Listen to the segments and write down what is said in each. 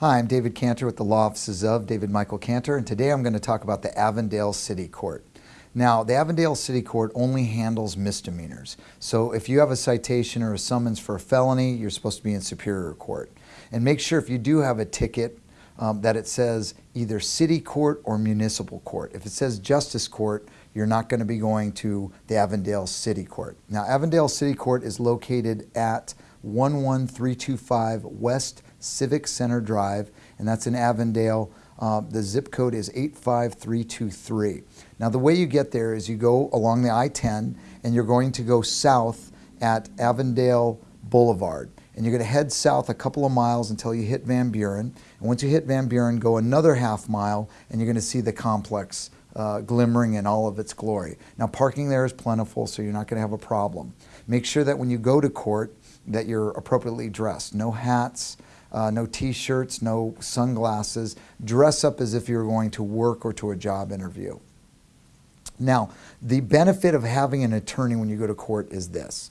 Hi, I'm David Cantor with the Law Offices of David Michael Cantor, and today I'm going to talk about the Avondale City Court. Now, the Avondale City Court only handles misdemeanors. So if you have a citation or a summons for a felony, you're supposed to be in Superior Court. And make sure if you do have a ticket um, that it says either City Court or Municipal Court. If it says Justice Court, you're not going to be going to the Avondale City Court. Now, Avondale City Court is located at 11325 West Civic Center Drive, and that's in Avondale. Uh, the zip code is 85323. Now, the way you get there is you go along the I 10 and you're going to go south at Avondale Boulevard. And you're going to head south a couple of miles until you hit Van Buren. And once you hit Van Buren, go another half mile and you're going to see the complex uh, glimmering in all of its glory. Now, parking there is plentiful, so you're not going to have a problem. Make sure that when you go to court that you're appropriately dressed. No hats, uh, no t-shirts, no sunglasses. Dress up as if you're going to work or to a job interview. Now, the benefit of having an attorney when you go to court is this.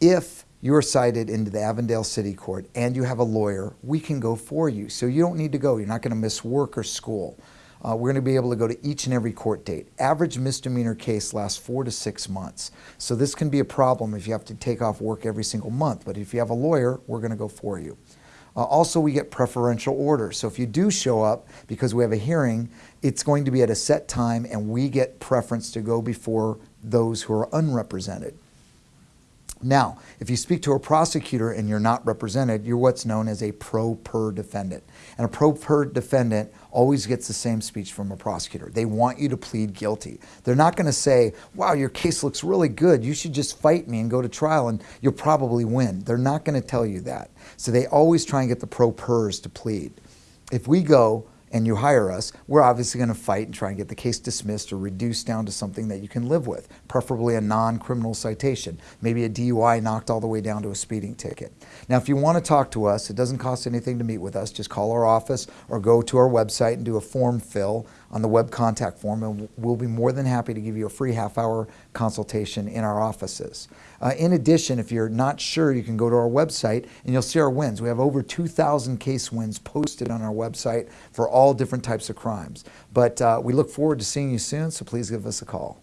If you're cited into the Avondale City Court and you have a lawyer, we can go for you. So you don't need to go. You're not going to miss work or school. Uh, we're going to be able to go to each and every court date. Average misdemeanor case lasts four to six months. So this can be a problem if you have to take off work every single month. But if you have a lawyer, we're going to go for you. Uh, also, we get preferential order. So if you do show up because we have a hearing, it's going to be at a set time and we get preference to go before those who are unrepresented. Now, if you speak to a prosecutor and you're not represented, you're what's known as a pro per defendant. And a pro per defendant always gets the same speech from a prosecutor. They want you to plead guilty. They're not going to say, wow, your case looks really good. You should just fight me and go to trial and you'll probably win. They're not going to tell you that. So they always try and get the pro pers to plead. If we go, and you hire us, we're obviously going to fight and try and get the case dismissed or reduced down to something that you can live with, preferably a non-criminal citation, maybe a DUI knocked all the way down to a speeding ticket. Now, if you want to talk to us, it doesn't cost anything to meet with us. Just call our office or go to our website and do a form fill on the web contact form, and we'll be more than happy to give you a free half-hour consultation in our offices. Uh, in addition, if you're not sure, you can go to our website and you'll see our wins. We have over 2,000 case wins posted on our website for all different types of crimes. But uh, we look forward to seeing you soon, so please give us a call.